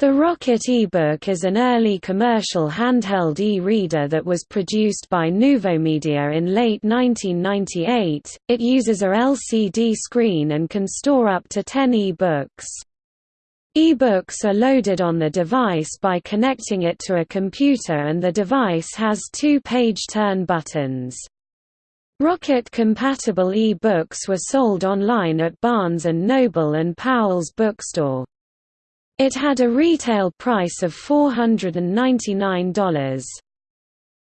The Rocket eBook is an early commercial handheld e-reader that was produced by Nuvomedia in late 1998. It uses a LCD screen and can store up to 10 e-books. E-books are loaded on the device by connecting it to a computer and the device has two page turn buttons. Rocket-compatible e-books were sold online at Barnes & Noble and Powell's Bookstore. It had a retail price of $499.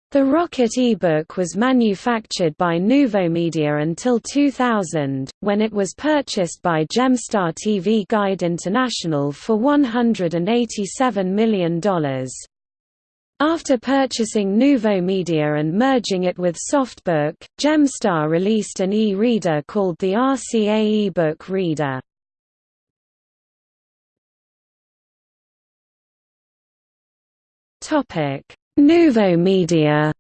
The Rocket eBook was manufactured by Nuvomedia until 2000, when it was purchased by Gemstar TV Guide International for $187 million. After purchasing Nuvomedia and merging it with Softbook, Gemstar released an e-reader called the RCA eBook Reader. Topic: Nuvomedia.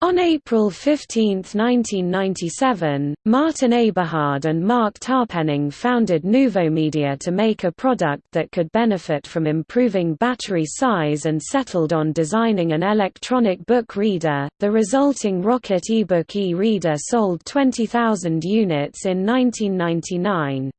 On April 15, 1997, Martin Eberhard and Mark Tarpenning founded Nouveau Nuvomedia to make a product that could benefit from improving battery size and settled on designing an electronic book reader. The resulting Rocket eBook e-reader sold 20,000 units in 1999.